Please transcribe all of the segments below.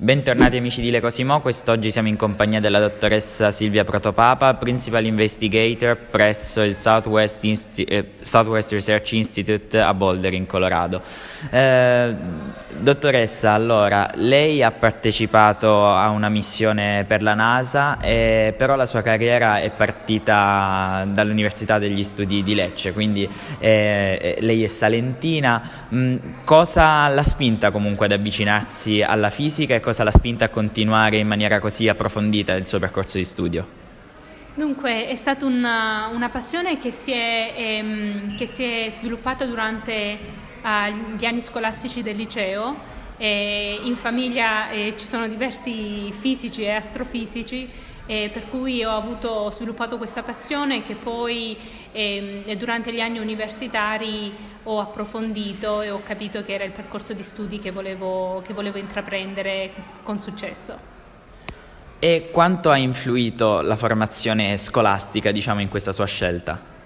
Bentornati amici di Le Cosimo, quest'oggi siamo in compagnia della dottoressa Silvia Protopapa, Principal Investigator presso il Southwest, Insti- eh, Southwest Research Institute a Boulder in Colorado. Eh, dottoressa, allora, lei ha partecipato a una missione per la NASA, eh, però la sua carriera è partita dall'Università degli Studi di Lecce, quindi eh, lei è salentina. Mm, cosa l'ha spinta comunque ad avvicinarsi alla fisica e cosa l'ha spinta a continuare in maniera così approfondita il suo percorso di studio? Dunque, è stata una, una passione che si è, ehm, che si è sviluppata durante uh, gli anni scolastici del liceo. E in famiglia eh, ci sono diversi fisici e astrofisici eh, per cui ho, avuto, ho, sviluppato questa passione che poi eh, durante gli anni universitari ho approfondito e ho capito che era il percorso di studi che volevo, che volevo intraprendere con successo. E quanto ha influito la formazione scolastica diciamo, in questa sua scelta?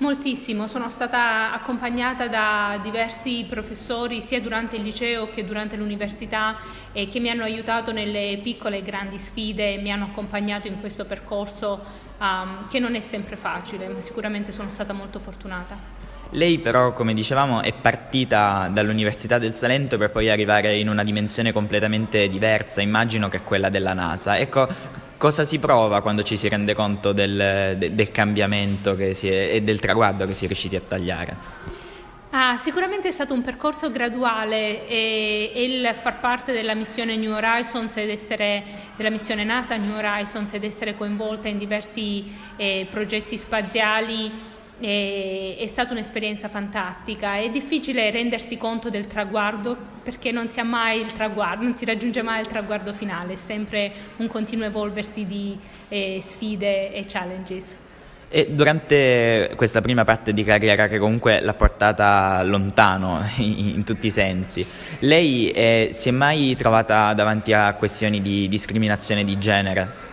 Moltissimo, sono stata accompagnata da diversi professori sia durante il liceo che durante l'università eh, che mi hanno aiutato nelle piccole e grandi sfide e mi hanno accompagnato in questo percorso um, che non è sempre facile, ma sicuramente sono stata molto fortunata. Lei però, come dicevamo, è partita dall'Università del Salento per poi arrivare in una dimensione completamente diversa, immagino che quella della NASA. Ecco, Cosa si prova quando ci si rende conto del, de, del cambiamento è, e del traguardo che si è riusciti a tagliare? Ah, sicuramente è stato un percorso graduale e, e, il far parte della missione New Horizons ed essere della missione NASA New Horizons ed essere coinvolta in diversi eh, progetti spaziali è, è stata un'esperienza fantastica. È difficile rendersi conto del traguardo perché non si traguardo, non si raggiunge mai il traguardo finale, è sempre un continuo evolversi di eh, sfide e challenges. E durante questa prima parte di carriera che comunque l'ha portata lontano in, in tutti i sensi, lei eh, si è mai trovata davanti a questioni di discriminazione di genere?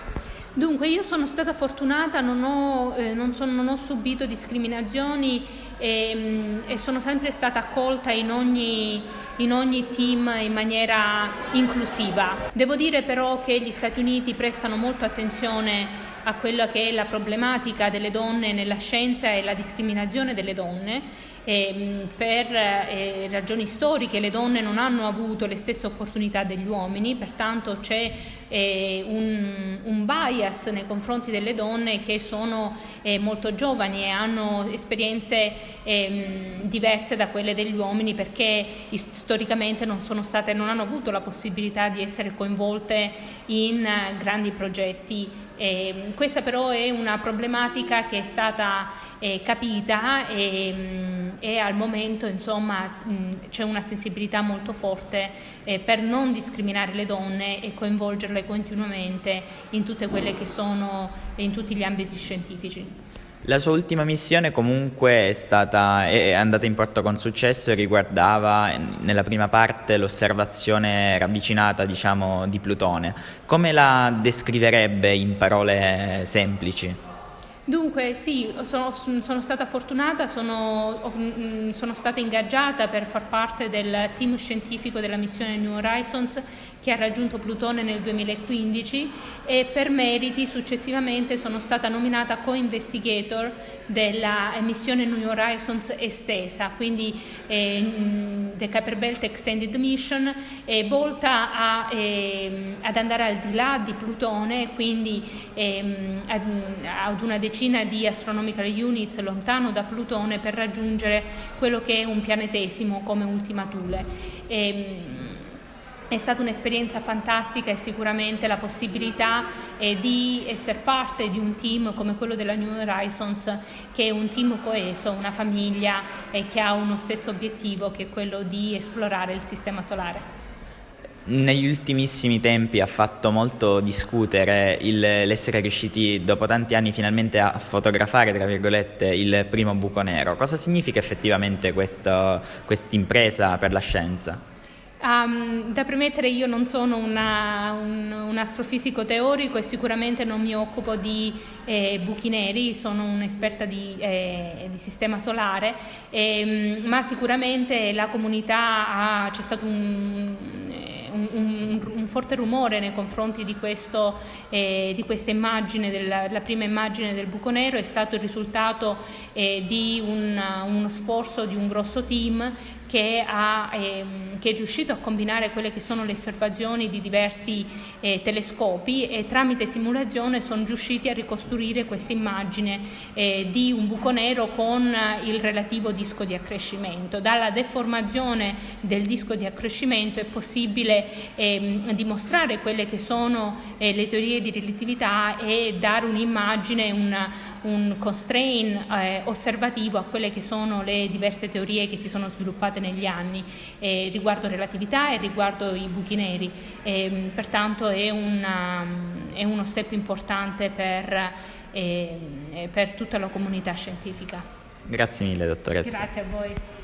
Dunque io sono stata fortunata, non ho, eh, non sono, non ho subito discriminazioni e, mm, e, sono sempre stata accolta in ogni, in ogni team in maniera inclusiva. Devo dire però che gli Stati Uniti prestano molto attenzione a quella che è la problematica delle donne nella scienza e la discriminazione delle donne. E, per eh, ragioni storiche le donne non hanno avuto le stesse opportunità degli uomini, pertanto c'è eh, un, un, bias nei confronti delle donne che sono eh, molto giovani e hanno esperienze ehm, diverse da quelle degli uomini perché storicamente non, state, non hanno avuto la possibilità di essere coinvolte in uh, grandi progetti eh, questa però è una problematica che è stata eh, capita e, mm, e, al momento insomma, mh, mm, c'è una sensibilità molto forte eh, per non discriminare le donne e coinvolgerle continuamente in sono in tutti gli ambiti scientifici. La sua ultima missione comunque è, stata, è andata in porto con successo e riguardava nella prima parte l'osservazione ravvicinata diciamo, di Plutone. Come la descriverebbe in parole semplici? Dunque sì, sono, sono stata fortunata, sono, mm, sono, stata ingaggiata per far parte del team scientifico della missione New Horizons che ha raggiunto Plutone nel 2015 e per meriti successivamente sono stata nominata co-investigator della missione New Horizons estesa, quindi eh, mm, The Kuiper Belt Extended Mission è volta a, eh, ad andare al di là di Plutone, quindi eh, ad, una decina di astronomical units lontano da Plutone per raggiungere quello che è un pianetesimo come ultima Thule. Ehm, è stata un'esperienza fantastica e sicuramente la possibilità eh, di essere parte di un team come quello della New Horizons, che è un team coeso, una famiglia eh, che ha uno stesso obiettivo che è quello di esplorare il Sistema Solare negli ultimissimi tempi ha fatto molto discutere il, l'essere riusciti dopo tanti anni finalmente a fotografare tra virgolette il primo buco nero. Cosa significa effettivamente questa impresa per la scienza? Um, da premettere io non sono una, un, un, astrofisico teorico e sicuramente non mi occupo di eh, buchi neri, sono un'esperta di, eh, di sistema solare, eh, ma sicuramente la comunità ha, c'è stato un un, un, forte rumore nei confronti di, questo, eh, di questa immagine, della, la prima immagine del buco nero, è stato il risultato eh, di un, uno sforzo di un grosso team che, ha, ehm, che, è riuscito a combinare quelle che sono le osservazioni di diversi eh, telescopi e tramite simulazione sono riusciti a ricostruire questa immagine eh, di un buco nero con il relativo disco di accrescimento. Dalla deformazione del disco di accrescimento è possibile ehm, dimostrare quelle che sono eh, le teorie di relatività e dare un'immagine, un, un constraint eh, osservativo a quelle che sono le diverse teorie che si sono sviluppate negli anni eh, riguardo relatività e riguardo i buchi neri. E, pertanto è, una, è, uno step importante per, eh, per tutta la comunità scientifica. Grazie mille dottoressa. Grazie a voi.